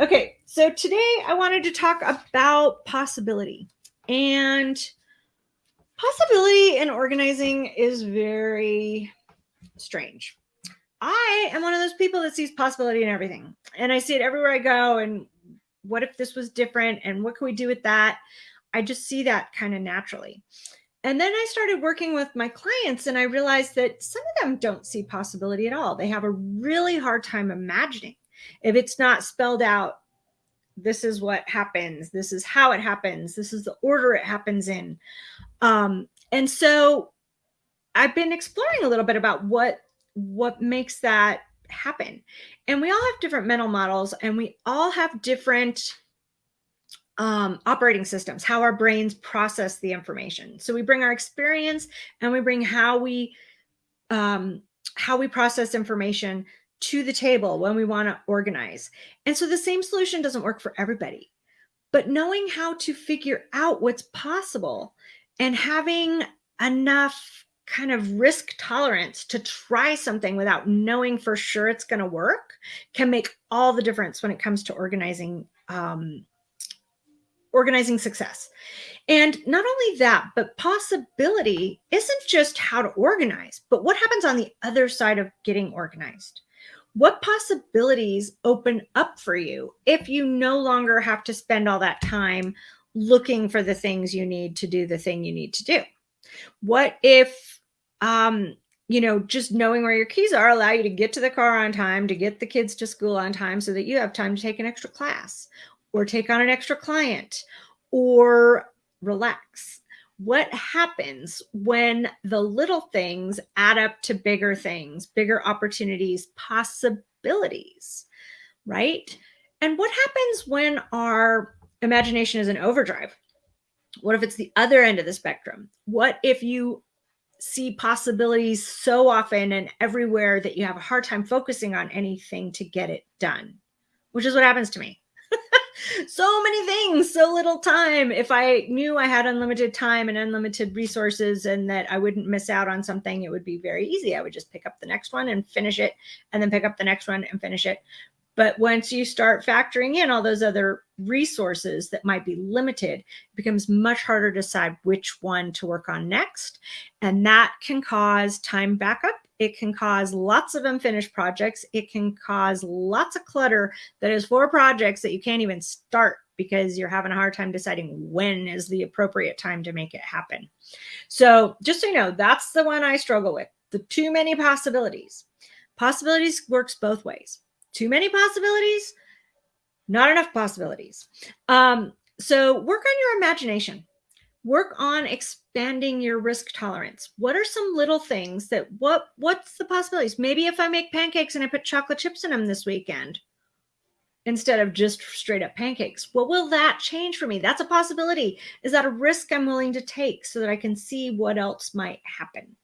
Okay, so today I wanted to talk about possibility. And possibility in organizing is very strange. I am one of those people that sees possibility in everything. And I see it everywhere I go. And what if this was different? And what can we do with that? I just see that kind of naturally. And then I started working with my clients and I realized that some of them don't see possibility at all. They have a really hard time imagining if it's not spelled out this is what happens this is how it happens this is the order it happens in. Um, and so i've been exploring a little bit about what what makes that happen. And we all have different mental models and we all have different um, operating systems how our brains process the information. So we bring our experience and we bring how we um, how we process information to the table when we want to organize. And so the same solution doesn't work for everybody. But knowing how to figure out what's possible and having enough kind of risk tolerance to try something without knowing for sure it's going to work can make all the difference when it comes to organizing um, organizing success. And not only that, but possibility isn't just how to organize, but what happens on the other side of getting organized what possibilities open up for you if you no longer have to spend all that time looking for the things you need to do the thing you need to do? What if, um, you know, just knowing where your keys are allow you to get to the car on time, to get the kids to school on time so that you have time to take an extra class or take on an extra client or relax what happens when the little things add up to bigger things, bigger opportunities, possibilities, right? And what happens when our imagination is in overdrive? What if it's the other end of the spectrum? What if you see possibilities so often and everywhere that you have a hard time focusing on anything to get it done? Which is what happens to me so many things, so little time. If I knew I had unlimited time and unlimited resources and that I wouldn't miss out on something, it would be very easy. I would just pick up the next one and finish it and then pick up the next one and finish it. But once you start factoring in all those other resources that might be limited, it becomes much harder to decide which one to work on next. And that can cause time backup. It can cause lots of unfinished projects. It can cause lots of clutter that is for projects that you can't even start because you're having a hard time deciding when is the appropriate time to make it happen. So just so you know, that's the one I struggle with. The too many possibilities. Possibilities works both ways too many possibilities, not enough possibilities. Um, so work on your imagination. Work on expanding your risk tolerance. What are some little things that what what's the possibilities? Maybe if I make pancakes and I put chocolate chips in them this weekend instead of just straight up pancakes. What will that change for me? That's a possibility. Is that a risk I'm willing to take so that I can see what else might happen?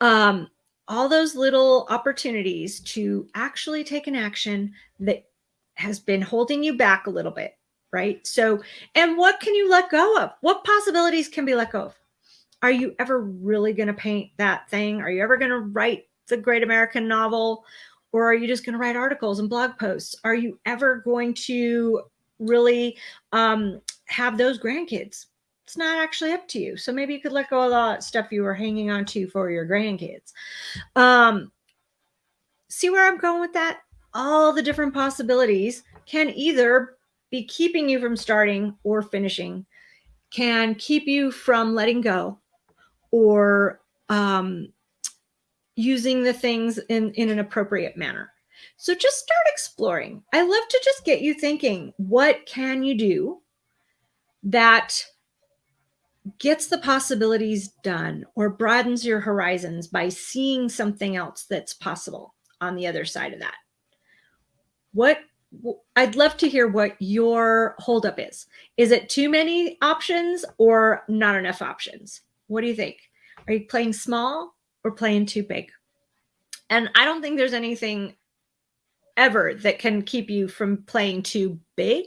Um, all those little opportunities to actually take an action that has been holding you back a little bit, right? So, and what can you let go of? What possibilities can be let go of? Are you ever really going to paint that thing? Are you ever going to write the great American novel? Or are you just going to write articles and blog posts? Are you ever going to really um, have those grandkids? it's not actually up to you. So maybe you could let go of that stuff you were hanging on to for your grandkids. Um, see where I'm going with that? All the different possibilities can either be keeping you from starting or finishing, can keep you from letting go or um, using the things in, in an appropriate manner. So just start exploring. I love to just get you thinking, what can you do that gets the possibilities done or broadens your horizons by seeing something else that's possible on the other side of that. What I'd love to hear what your holdup is. Is it too many options or not enough options? What do you think? Are you playing small or playing too big? And I don't think there's anything ever that can keep you from playing too big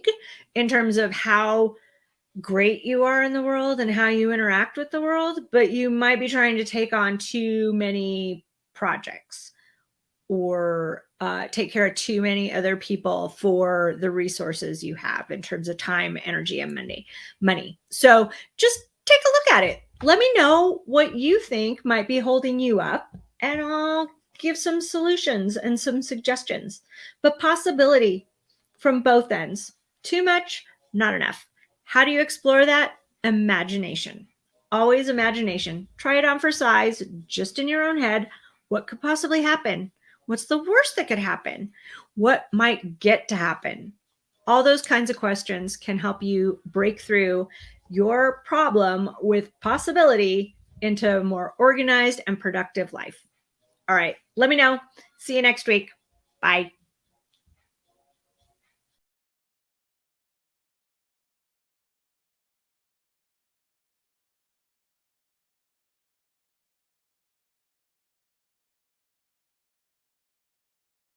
in terms of how great you are in the world and how you interact with the world, but you might be trying to take on too many projects or uh, take care of too many other people for the resources you have in terms of time, energy, and money. Money. So just take a look at it. Let me know what you think might be holding you up, and I'll give some solutions and some suggestions. But possibility from both ends. Too much, not enough. How do you explore that? Imagination. Always imagination. Try it on for size, just in your own head. What could possibly happen? What's the worst that could happen? What might get to happen? All those kinds of questions can help you break through your problem with possibility into a more organized and productive life. All right, let me know. See you next week. Bye.